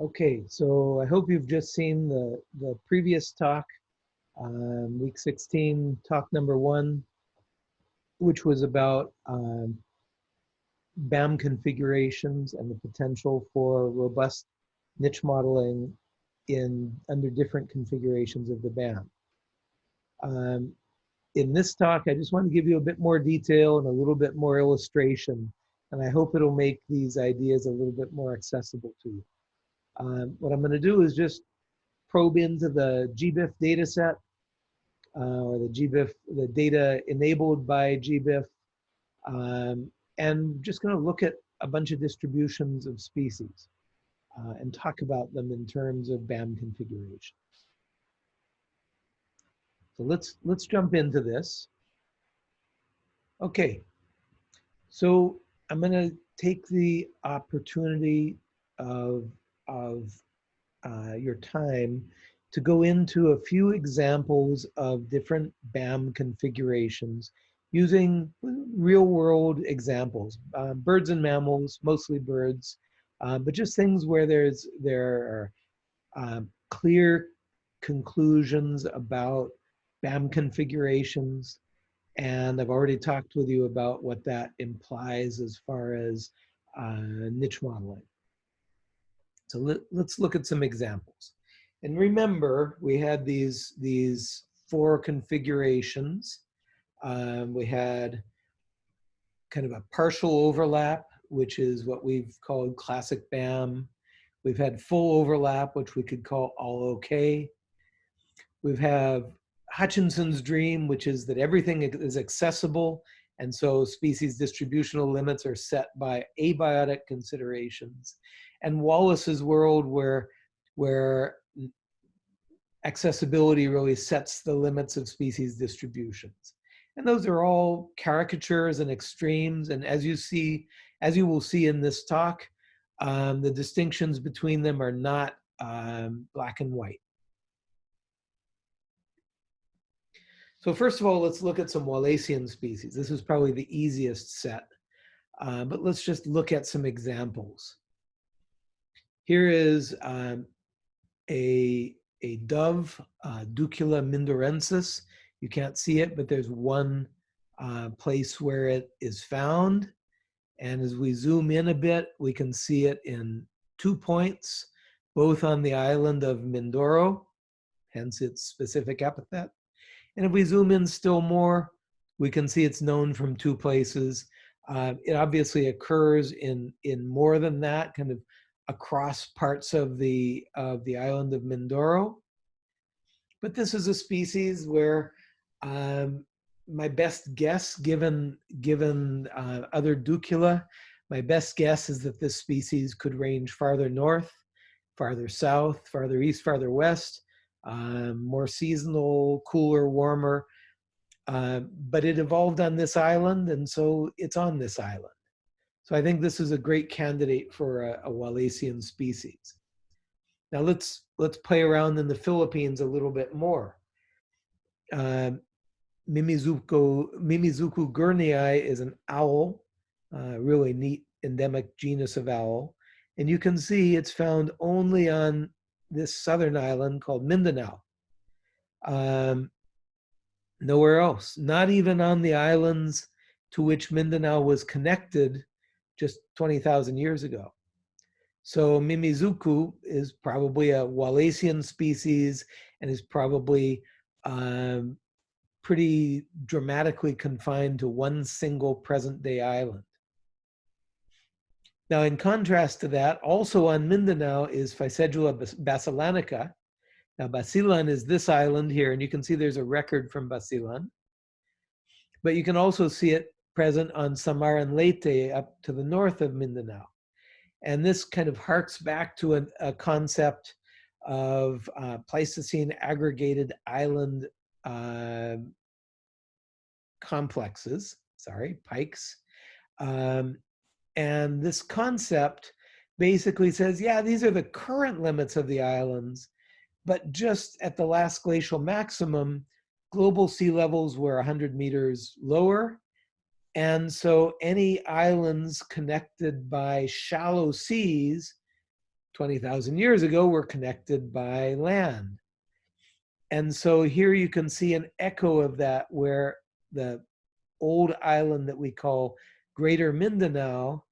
Okay, so I hope you've just seen the, the previous talk, um, week 16, talk number one, which was about um, BAM configurations and the potential for robust niche modeling in under different configurations of the BAM. Um, in this talk, I just want to give you a bit more detail and a little bit more illustration, and I hope it'll make these ideas a little bit more accessible to you. Um, what I'm going to do is just probe into the GBIF data set uh, or the GBIF, the data enabled by GBIF, um, and just going to look at a bunch of distributions of species uh, and talk about them in terms of BAM configurations. So let's let's jump into this. Okay, so I'm going to take the opportunity of of uh, your time to go into a few examples of different BAM configurations using real world examples, uh, birds and mammals, mostly birds, uh, but just things where there's there are uh, clear conclusions about BAM configurations. And I've already talked with you about what that implies as far as uh, niche modeling. So let, us look at some examples. And remember, we had these, these four configurations. Um, we had kind of a partial overlap, which is what we've called classic BAM. We've had full overlap, which we could call all okay. We've have Hutchinson's dream, which is that everything is accessible, and so species distributional limits are set by abiotic considerations and Wallace's world where, where accessibility really sets the limits of species distributions. And those are all caricatures and extremes. And as you see, as you will see in this talk, um, the distinctions between them are not um, black and white. So first of all, let's look at some Wallacean species. This is probably the easiest set, uh, but let's just look at some examples. Here is um, a, a dove, uh, Ducula mindorensis. You can't see it, but there's one uh, place where it is found. And as we zoom in a bit, we can see it in two points, both on the island of Mindoro, hence its specific epithet. And if we zoom in still more, we can see it's known from two places. Uh, it obviously occurs in, in more than that, kind of across parts of the, of the island of Mindoro. But this is a species where um, my best guess, given, given uh, other Ducula, my best guess is that this species could range farther north, farther south, farther east, farther west, um, more seasonal, cooler, warmer. Uh, but it evolved on this island, and so it's on this island. So I think this is a great candidate for a, a Wallacean species. Now let's let's play around in the Philippines a little bit more. Uh, Mimizuko, Mimizuku gurneyi is an owl, uh, really neat endemic genus of owl. And you can see it's found only on this southern island called Mindanao. Um, nowhere else, not even on the islands to which Mindanao was connected just 20,000 years ago. So Mimizuku is probably a Wallacean species and is probably um, pretty dramatically confined to one single present day island. Now, in contrast to that, also on Mindanao is Ficedula basilanica. Now, Basilan is this island here, and you can see there's a record from Basilan. But you can also see it present on Samar and Leyte up to the north of Mindanao. And this kind of harks back to a, a concept of uh, Pleistocene aggregated island uh, complexes, sorry, PAICs. Um, and this concept basically says, yeah, these are the current limits of the islands, but just at the last glacial maximum, global sea levels were 100 meters lower and so any islands connected by shallow seas 20,000 years ago were connected by land. And so here you can see an echo of that where the old island that we call Greater Mindanao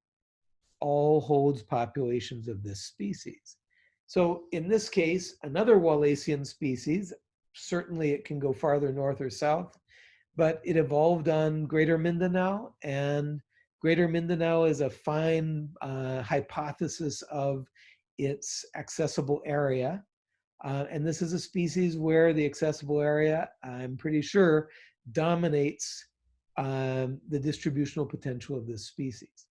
all holds populations of this species. So in this case, another Wallacean species, certainly it can go farther north or south, but it evolved on Greater Mindanao and Greater Mindanao is a fine uh, hypothesis of its accessible area. Uh, and this is a species where the accessible area, I'm pretty sure, dominates um, the distributional potential of this species.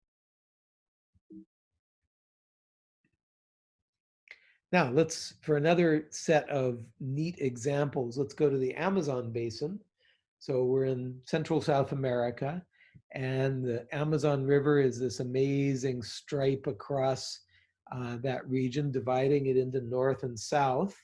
Now let's, for another set of neat examples, let's go to the Amazon basin. So we're in Central South America and the Amazon River is this amazing stripe across uh, that region, dividing it into north and south.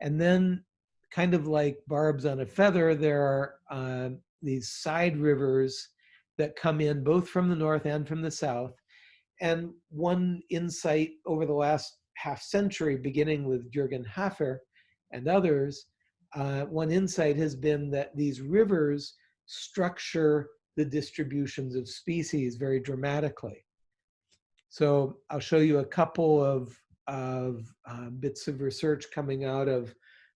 And then kind of like barbs on a feather, there are uh, these side rivers that come in both from the north and from the south. And one insight over the last half century, beginning with Jürgen Haffer and others, uh, one insight has been that these rivers structure the distributions of species very dramatically. So I'll show you a couple of, of uh, bits of research coming out of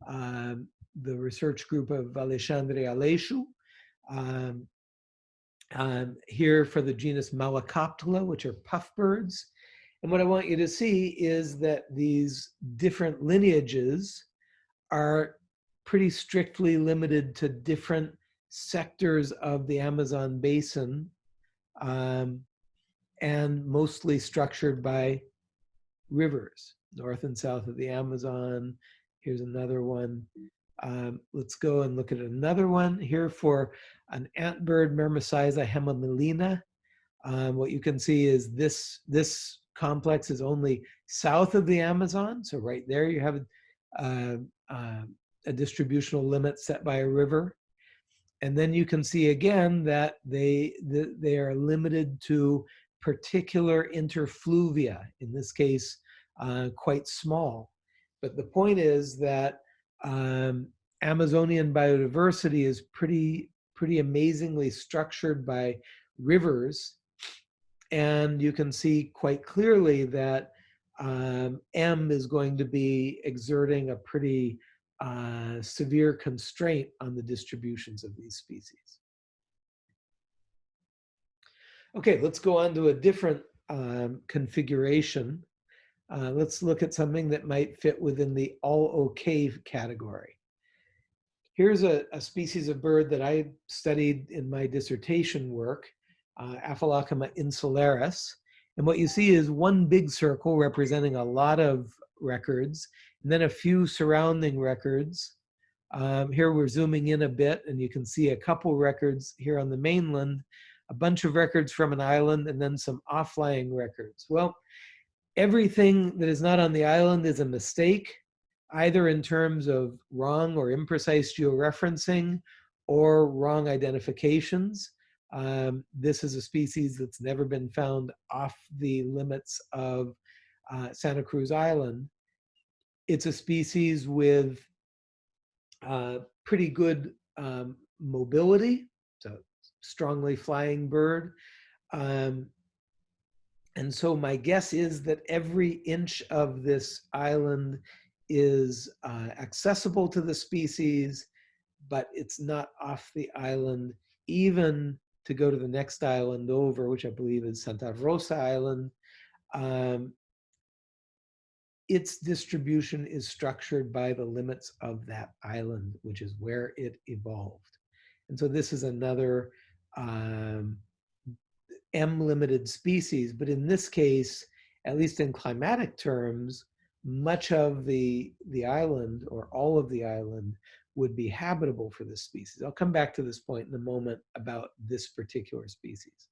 um, the research group of Alexandre Aleixo. Um, um, here for the genus Malacoptila, which are puffbirds. And what I want you to see is that these different lineages are pretty strictly limited to different sectors of the Amazon basin um, and mostly structured by rivers, north and south of the Amazon. Here's another one. Um, let's go and look at another one here for an antbird, Myrmeciza hemimelaena. Um, what you can see is this, this complex is only south of the Amazon. So right there you have uh, uh, a distributional limit set by a river. And then you can see again that they, they are limited to particular interfluvia, in this case, uh, quite small. But the point is that um, Amazonian biodiversity is pretty, pretty amazingly structured by rivers. And you can see quite clearly that um, M is going to be exerting a pretty uh, severe constraint on the distributions of these species. Okay, let's go on to a different um, configuration. Uh, let's look at something that might fit within the all okay category. Here's a, a species of bird that I studied in my dissertation work, uh, Aphelocoma insularis. And what you see is one big circle representing a lot of records, and then a few surrounding records. Um, here we're zooming in a bit, and you can see a couple records here on the mainland, a bunch of records from an island, and then some offlying records. Well, everything that is not on the island is a mistake, either in terms of wrong or imprecise georeferencing or wrong identifications. Um, this is a species that's never been found off the limits of uh, Santa Cruz Island it's a species with uh, pretty good um, mobility, so strongly flying bird. Um, and so my guess is that every inch of this island is uh, accessible to the species, but it's not off the island, even to go to the next island over, which I believe is Santa Rosa Island. Um, its distribution is structured by the limits of that island, which is where it evolved. And so this is another um, M-limited species, but in this case, at least in climatic terms, much of the, the island or all of the island would be habitable for this species. I'll come back to this point in a moment about this particular species.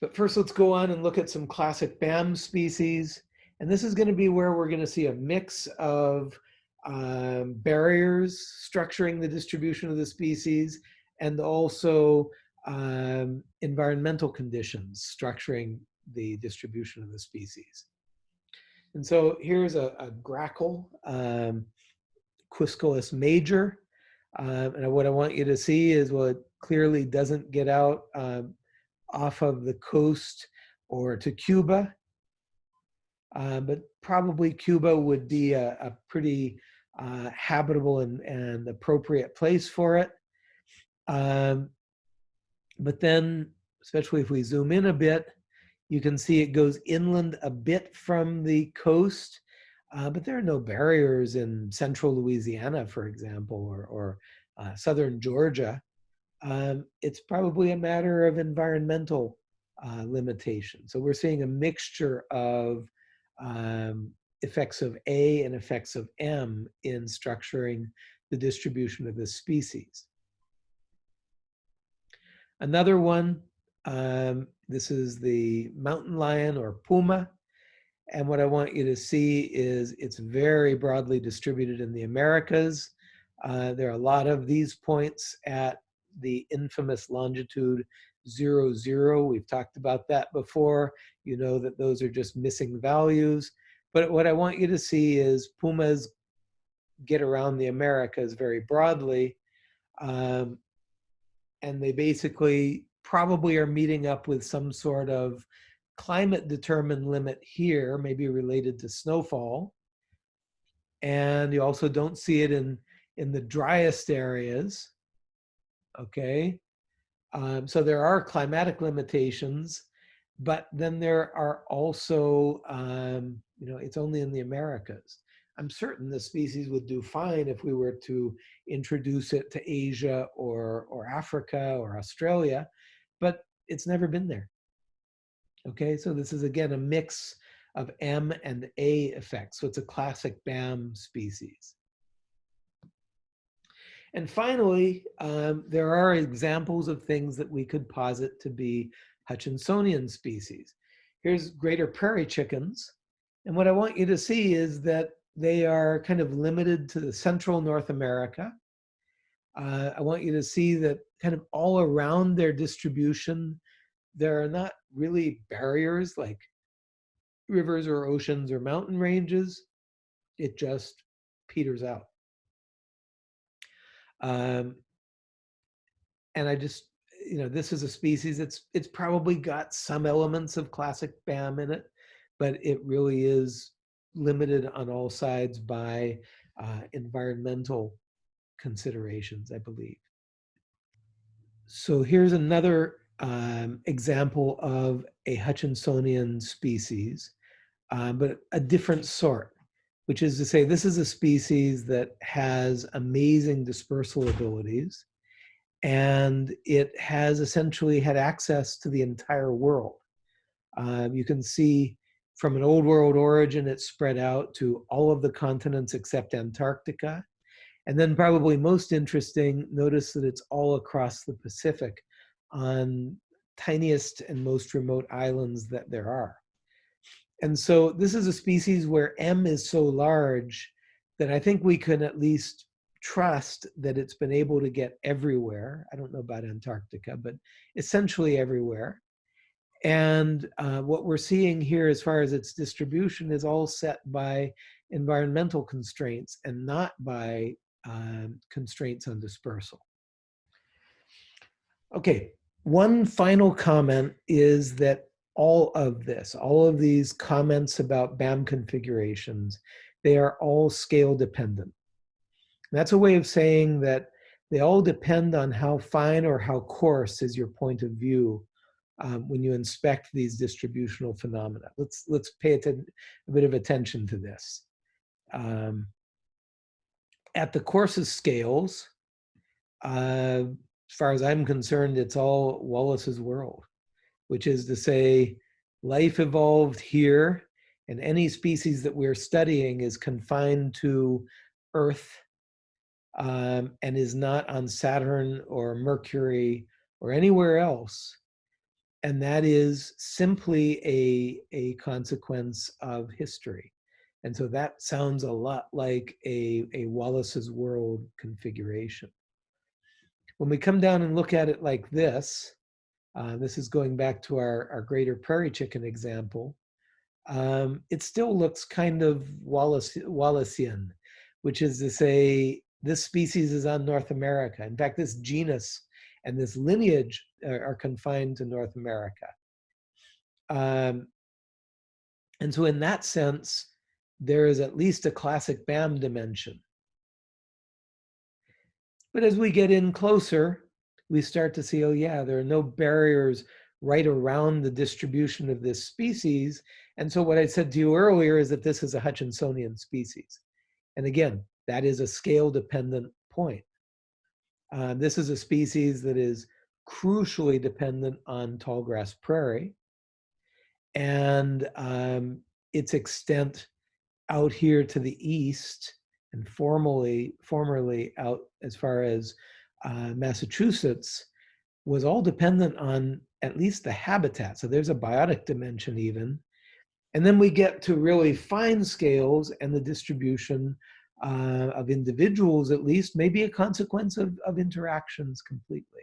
But first, let's go on and look at some classic BAM species. And this is going to be where we're going to see a mix of um, barriers structuring the distribution of the species and also um, environmental conditions structuring the distribution of the species. And so here's a, a grackle, um, major. Um, and what I want you to see is what clearly doesn't get out um, off of the coast or to Cuba. Uh, but probably Cuba would be a, a pretty uh, habitable and, and appropriate place for it. Um, but then, especially if we zoom in a bit, you can see it goes inland a bit from the coast, uh, but there are no barriers in central Louisiana, for example, or, or uh, southern Georgia. Um, it's probably a matter of environmental uh, limitation. So we're seeing a mixture of um, effects of A and effects of M in structuring the distribution of this species. Another one, um, this is the mountain lion or puma. And what I want you to see is it's very broadly distributed in the Americas. Uh, there are a lot of these points at the infamous longitude zero, zero. We've talked about that before. You know that those are just missing values. But what I want you to see is pumas get around the Americas very broadly. Um, and they basically probably are meeting up with some sort of climate determined limit here, maybe related to snowfall. And you also don't see it in, in the driest areas. Okay. Um, so there are climatic limitations, but then there are also, um, you know, it's only in the Americas. I'm certain the species would do fine if we were to introduce it to Asia or, or Africa or Australia, but it's never been there. Okay, so this is again a mix of M and A effects. So it's a classic BAM species. And finally, um, there are examples of things that we could posit to be Hutchinsonian species. Here's greater prairie chickens. And what I want you to see is that they are kind of limited to the central North America. Uh, I want you to see that kind of all around their distribution, there are not really barriers like rivers or oceans or mountain ranges. It just peters out. Um, and I just, you know, this is a species that's it's probably got some elements of classic BAM in it, but it really is limited on all sides by uh, environmental considerations, I believe. So here's another um, example of a Hutchinsonian species, uh, but a different sort, which is to say this is a species that has amazing dispersal abilities and it has essentially had access to the entire world. Um, you can see from an old world origin, it spread out to all of the continents except Antarctica. And then probably most interesting, notice that it's all across the Pacific on tiniest and most remote islands that there are. And so this is a species where M is so large that I think we can at least trust that it's been able to get everywhere. I don't know about Antarctica, but essentially everywhere. And uh, what we're seeing here as far as its distribution is all set by environmental constraints and not by um, constraints on dispersal. Okay, one final comment is that all of this, all of these comments about BAM configurations, they are all scale dependent. that's a way of saying that they all depend on how fine or how coarse is your point of view um, when you inspect these distributional phenomena. Let's, let's pay a bit of attention to this. Um, at the coarsest scales, uh, as far as I'm concerned, it's all Wallace's world, which is to say life evolved here and any species that we're studying is confined to Earth um, and is not on Saturn or Mercury or anywhere else and that is simply a, a consequence of history. And so that sounds a lot like a, a Wallace's world configuration. When we come down and look at it like this, uh, this is going back to our, our greater prairie chicken example, um, it still looks kind of Wallace, Wallacean, which is to say this species is on North America. In fact, this genus and this lineage are, are confined to North America. Um, and so in that sense, there is at least a classic BAM dimension. But as we get in closer, we start to see, oh yeah, there are no barriers right around the distribution of this species. And so what I said to you earlier is that this is a Hutchinsonian species. And again, that is a scale dependent point. Uh, this is a species that is crucially dependent on tall grass prairie and um, its extent out here to the east and formally, formerly out as far as uh, Massachusetts was all dependent on at least the habitat. So there's a biotic dimension even. And then we get to really fine scales and the distribution uh, of individuals, at least, may be a consequence of, of interactions completely.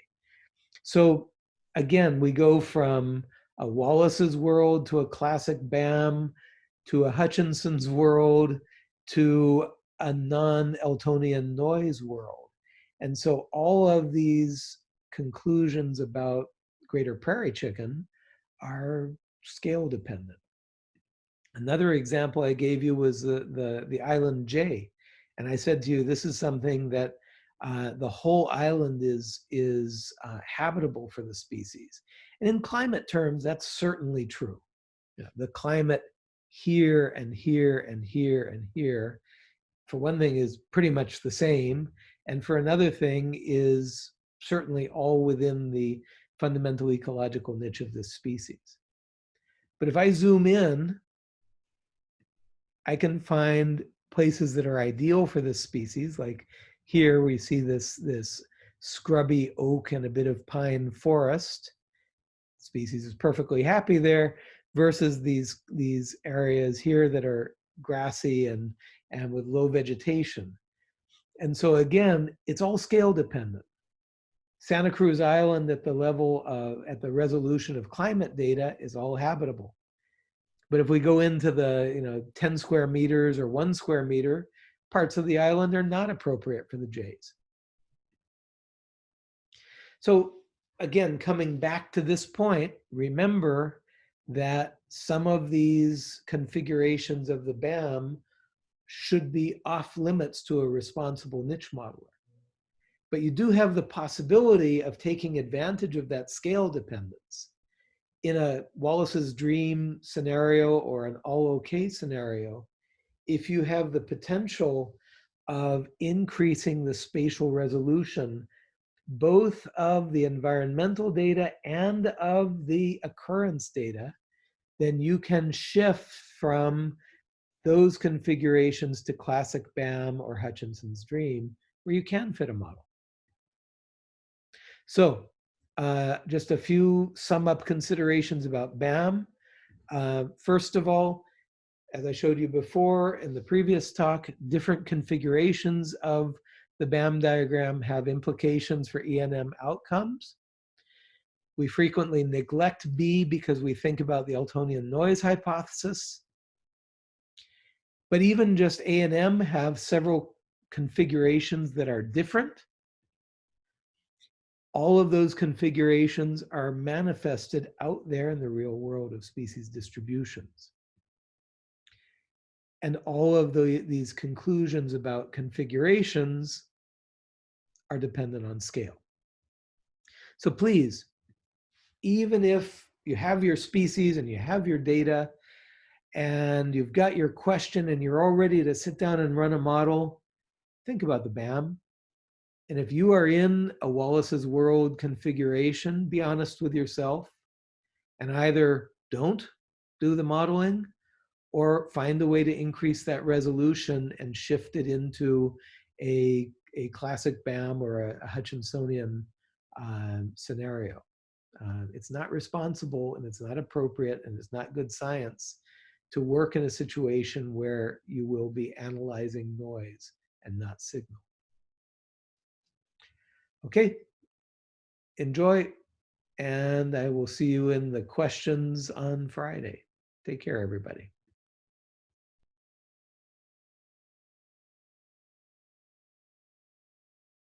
So again, we go from a Wallace's world to a classic BAM to a Hutchinson's world to a non-Eltonian noise world. And so all of these conclusions about greater prairie chicken are scale dependent. Another example I gave you was the, the, the island jay. And I said to you, this is something that uh, the whole island is, is uh, habitable for the species. And in climate terms, that's certainly true. Yeah, the climate here and here and here and here, for one thing, is pretty much the same. And for another thing is certainly all within the fundamental ecological niche of this species. But if I zoom in, I can find places that are ideal for this species. Like here we see this, this scrubby oak and a bit of pine forest. Species is perfectly happy there versus these, these areas here that are grassy and, and with low vegetation. And so again, it's all scale dependent. Santa Cruz Island at the level of, at the resolution of climate data is all habitable. But if we go into the, you know, 10 square meters or one square meter, parts of the island are not appropriate for the jays. So again, coming back to this point, remember that some of these configurations of the BAM should be off limits to a responsible niche modeler. But you do have the possibility of taking advantage of that scale dependence. In a Wallace's dream scenario or an all okay scenario, if you have the potential of increasing the spatial resolution, both of the environmental data and of the occurrence data, then you can shift from those configurations to classic BAM or Hutchinson's dream, where you can fit a model. So uh, just a few sum up considerations about BAM. Uh, first of all, as I showed you before in the previous talk, different configurations of the BAM diagram have implications for ENM outcomes. We frequently neglect B because we think about the Eltonian noise hypothesis. But even just A and M have several configurations that are different all of those configurations are manifested out there in the real world of species distributions. And all of the, these conclusions about configurations are dependent on scale. So please, even if you have your species and you have your data and you've got your question and you're all ready to sit down and run a model, think about the BAM, and if you are in a Wallace's World configuration, be honest with yourself and either don't do the modeling or find a way to increase that resolution and shift it into a, a classic BAM or a, a Hutchinsonian uh, scenario. Uh, it's not responsible and it's not appropriate and it's not good science to work in a situation where you will be analyzing noise and not signal. Okay, enjoy, and I will see you in the questions on Friday. Take care, everybody.